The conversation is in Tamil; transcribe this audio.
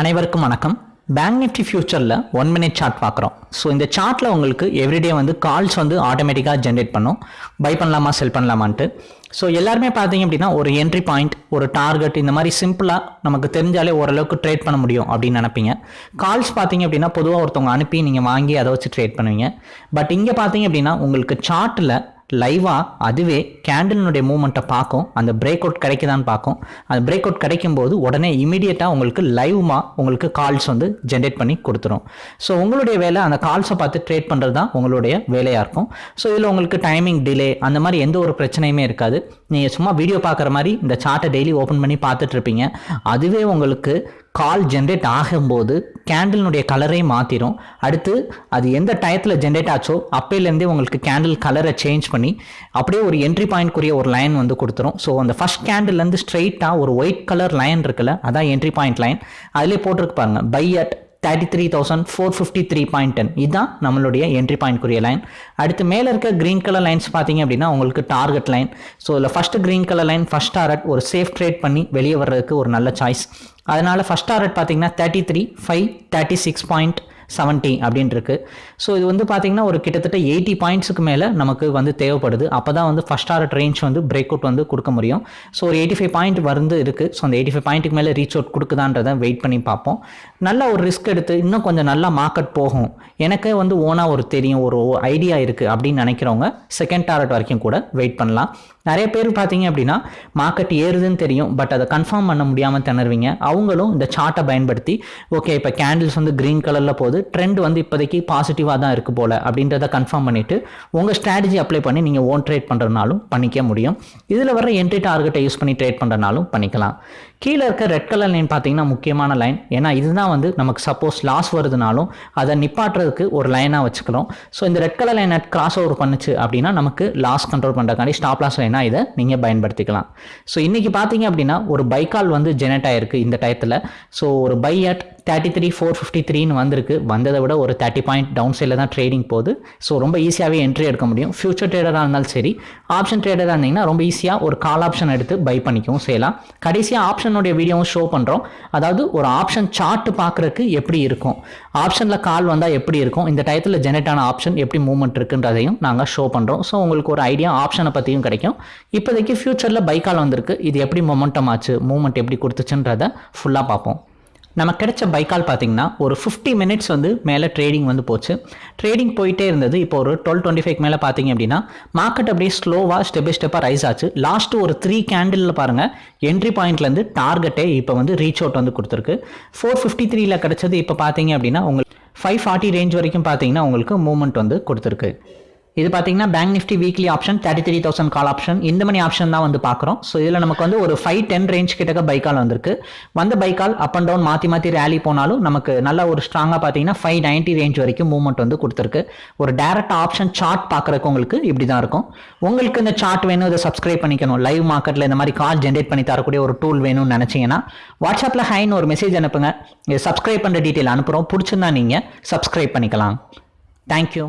அனைவருக்கும் வணக்கம். பேங்க் நிஃப்டி ஃபியூச்சரில் ஒன் மினிட் சார்ட் பார்க்குறோம். ஸோ இந்த சார்ட்டில் உங்களுக்கு எவ்ரிடே வந்து கால்ஸ் வந்து ஆட்டோமேட்டிக்காக ஜென்ரேட் பண்ணும். பை பண்ணலாமா செல் பண்ணலாமான்ட்டு. ஸோ எல்லாருமே பார்த்தீங்க அப்படின்னா ஒரு என்ட்ரி பாயிண்ட் ஒரு டார்கெட் இந்த மாதிரி சிம்பிளாக நமக்கு தெரிஞ்சாலே ஓரளவுக்கு ட்ரேட் பண்ண முடியும் அப்படின்னு நினைப்பீங்க. கால்ஸ் பார்த்தீங்க அப்படின்னா பொதுவாக ஒருத்தவங்க அனுப்பி நீங்கள் வாங்கி அதை வச்சு ட்ரேட் பண்ணுவீங்க. பட் இங்கே பார்த்தீங்க அப்படின்னா உங்களுக்கு சார்ட்டில் லைவாக அதுவே கேண்டில்னுடைய மூமெண்ட்டை பார்க்கும். அந்த பிரேக் அவுட் கிடைக்குதான்னு பார்க்கும். அந்த பிரேக் அவுட் கிடைக்கும் போது உடனே இமீடியட்டாக உங்களுக்கு லைவ்மா உங்களுக்கு கால்ஸ் வந்து ஜென்ரேட் பண்ணி கொடுத்துரும். ஸோ உங்களுடைய வேலை அந்த கால்ஸை பார்த்து ட்ரேட் பண்ணுறது தான் உங்களுடைய வேலையாக இருக்கும். ஸோ இதில் உங்களுக்கு டைமிங் டிலே அந்த மாதிரி எந்த ஒரு பிரச்சனையுமே இருக்காது. நீங்கள் சும்மா வீடியோ பார்க்குற மாதிரி இந்த சார்ட்டை டெய்லி ஓப்பன் பண்ணி பார்த்துட்ருப்பீங்க அதுவே உங்களுக்கு கால் ஜென்ரேட் ஆகும்போது கேண்டில்னுடைய கலரே மாற்றிடும் அடுத்து அது எந்த டயத்தில் ஜென்ரேட் ஆச்சோ அப்போலேருந்தே உங்களுக்கு கேண்டில் கலரை சேஞ்ச் பண்ணி அப்படியே ஒரு என்ட்ரி பாயிண்ட்க்குரிய ஒரு லைன் வந்து கொடுத்துரும். ஸோ அந்த ஃபஸ்ட் கேண்டில்லேருந்து ஸ்ட்ரெயிட்டாக ஒரு ஒயிட் கலர் லைன் இருக்குல்ல அதான் என்ட்ரி பாயிண்ட் லைன் அதிலே போட்டிருக்கு பாருங்க buy at thirty three thousand four fifty three point ten இதுதான் நம்மளுடைய என்ட்ரி பாயிண்ட்க்குரிய லைன் அடுத்து மேலே இருக்க க்ரீன் கலர் லைன்ஸ் பார்த்தீங்க அப்படின்னா உங்களுக்கு டார்கெட் லைன் ஸோ இதில் first green colour line first target ஒரு சேஃப் ட்ரேட் பண்ணி வெளியே வர்றதுக்கு ஒரு நல்ல சாய்ஸ் அதனால் ஃபஸ்ட் டாரட் பார்த்தீங்கன்னா thirty three five thirty six point seventy அப்படின்னு இருக்கு ஸோ இது வந்து பார்த்தீங்கன்னா ஒரு கிட்டத்தட்ட எயிட்டி பாயிண்ட்ஸுக்கு மேலே நமக்கு வந்து தேவைப்படுது. அப்போ தான் வந்து ஃபஸ்ட் ஆர்ட் ரேஞ்ச் வந்து பிரேக் அவுட் வந்து கொடுக்க முடியும். ஸோ ஒரு எயிட்டி ஃபைவ் பாயிண்ட் வந்து இருக்குது ஸோ அந்த எயிட்டி ஃபைவ் பாயிண்ட்டுக்கு மேலே ரீச் அவுட் கொடுக்குதான்றதை வெயிட் பண்ணி பார்ப்போம். நல்ல ஒரு ரிஸ்க் எடுத்து இன்னும் கொஞ்சம் நல்லா மார்க்கெட் போகும். எனக்கே வந்து ஓனாக ஒரு தெரியும் ஒரு ஐடியா இருக்குது அப்படின்னு நினைக்கிறவங்க செகண்ட் டாரட் வரைக்கும் கூட வெயிட் பண்ணலாம். நிறைய பேர் பார்த்தீங்க அப்படின்னா மார்க்கெட் ஏறுதுன்னு தெரியும். பட் அதை கன்ஃபார்ம் பண்ண முடியாமல் திணறுவீங்க. அவங்களும் இந்த சார்ட்டை பயன்படுத்தி ஓகே இப்போ கேண்டில்ஸ் வந்து க்ரீன் கலரில் போகுது. ட்ரெண்ட் வந்து இப்போதைக்கு பாசிட்டிவாக தான் இருக்குது போல் அப்படின்றத கன்ஃபார்ம் பண்ணிவிட்டு உங்கள் ஸ்ட்ராட்டஜி அப்ளை பண்ணி நீங்கள் ஓன் ட்ரேட் பண்ணுறதுனாலும் பண்ணிக்க முடியும். இதில் வர என்ட்ரி டார்கெட்டை யூஸ் பண்ணி ட்ரேட் பண்ணுறதுனாலும் பண்ணிக்கலாம். கீழே இருக்க ரெட் கலர் லைன் பார்த்தீங்கன்னா முக்கியமான லைன் ஏன்னா இதுதான் வந்து நமக்கு சப்போஸ் லாஸ் வருதுனாலும் அதை நிப்பாட்டுறதுக்கு ஒரு லைனாக வச்சுக்கிறோம். ஸோ இந்த red colour line cross over பண்ணுச்சு அப்படின்னா நமக்கு லாஸ் கண்ட்ரோல் பண்ணுறக்காண்டி ஸ்டாப் லாஸ் லைனாக இதை நீங்கள் பயன்படுத்திக்கலாம். ஸோ இன்றைக்கி பார்த்தீங்க அப்படின்னா ஒரு பைக்கால் வந்து ஜெனரேட் ஆயிருக்கு இந்த டயத்தில் ஸோ ஒரு buy at thirty three four fifty த்ரீன்னு வந்திருக்கு. வந்ததை விட ஒரு தேர்ட்டி பாயிண்ட் டவுன் சைடில் தான் ட்ரேடிங் போகுது. ஸோ ரொம்ப ஈஸியாகவே என்ட்ரி எடுக்க முடியும். ஃபியூச்சர் ட்ரேடராக இருந்தாலும் சரி ஆப்ஷன் ட்ரேடராக இருந்தீங்கன்னா ரொம்ப ஈஸியாக ஒரு கால் ஆப்ஷன் எடுத்து பை பண்ணிக்கவும் செய்யலாம். கடைசியாக ஆப்ஷனுடைய வீடியோவும் ஷோ பண்ணுறோம் அதாவது ஒரு ஆப்ஷன் சார்ட்டு பார்க்குறதுக்கு எப்படி இருக்கும்? ஆப்ஷனில் கால் வந்தால் எப்படி இருக்கும்? இந்த டயத்தில் ஜெனரேட் ஆன ஆப்ஷன் எப்படி மூவ்மெண்ட் இருக்குன்றதையும் நாங்கள் ஷோ பண்ணுறோம் ஸோ உங்களுக்கு ஒரு ஐடியா ஆப்ஷனை பற்றியும் கிடைக்கும். இப்போதைக்கு ஃபியூச்சரில் பைக்கால் வந்திருக்கு. இது எப்படி மொமெண்டம் ஆச்சு? மூவ்மெண்ட் எப்படி கொடுத்துச்சுன்றதை ஃபுல்லாக பார்ப்போம். நமக்கு கிடைச்ச பைக்கால் பார்த்தீங்கன்னா ஒரு ஃபிஃப்டி மினிட்ஸ் வந்து மேலே ட்ரேடிங் வந்து போச்சு. ட்ரேடிங் போயிட்டே இருந்தது. இப்போ ஒரு டுவெல் டுவெண்ட்டி ஃபைவ் மேலே பார்த்தீங்க அப்படின்னா மார்க்கெட் அப்படியே ஸ்லோவாக ஸ்டெப் பை ஸ்டெப்பாக ரைஸ் ஆச்சு. லாஸ்ட்டு ஒரு த்ரீ கேண்டிலில் பாருங்கள் என்ட்ரி பாயிண்ட்லேருந்து டார்கெட்டே இப்போ வந்து ரீச் அவுட் வந்து கொடுத்துருக்கு. ஃபோர் ஃபிஃப்டி த்ரீல கிடச்சது இப்போ பார்த்தீங்க அப்படின்னா உங்களுக்கு ஃபைவ் ஃபார்ட்டி ரேஞ்ச் வரைக்கும் பார்த்தீங்கன்னா உங்களுக்கு மூவ்மெண்ட் வந்து கொடுத்துருக்கு. இது பார்த்தீங்கன்னா bank nifty weekly option thirty three thousand call option இந்த மணி ஆப்ஷன் தான் வந்து பார்க்குறோம் ஸோ இதில் நமக்கு வந்து ஒரு ஃபைவ் டென் ரேஞ்ச் கிட்டக்க பைக்கால் வந்திருக்கு. வந்த பைக்கால் அப் அண்ட் டவுன் மாற்றி மாற்றி ரேலி போனாலும் நமக்கு நல்ல ஒரு ஸ்ட்ராங்காக பார்த்தீங்கன்னா ஃபைவ் நைன்ட்டி ரேஞ்ச் வரைக்கும் மூவ்மெண்ட் வந்து கொடுத்துருக்கு. ஒரு டேரக்ட் ஆப்ஷன் சார்ட் பார்க்குறக்கு உங்களுக்கு இப்படி தான் இருக்கும். உங்களுக்கு இந்த சார்ட் வேணும் இதை சப்ஸ்கிரைப் பண்ணிக்கணும். லைவ் மார்க்கெட்டில் இந்த மாதிரி கால் ஜென்ரேட் பண்ணி தரக்கூடிய ஒரு டூல் வேணும்னு நினச்சிங்கன்னா வாட்ஸ்அப்பில் ஹைன்னு ஒரு மெசேஜ் அனுப்புங்க. இது சப்ஸ்கிரைப் பண்ணுற டீட்டெயில் அனுப்புகிறோம் பிடிச்சிருந்தா நீங்கள் சப்ஸ்கிரைப் பண்ணிக்கலாம். தேங்க்யூ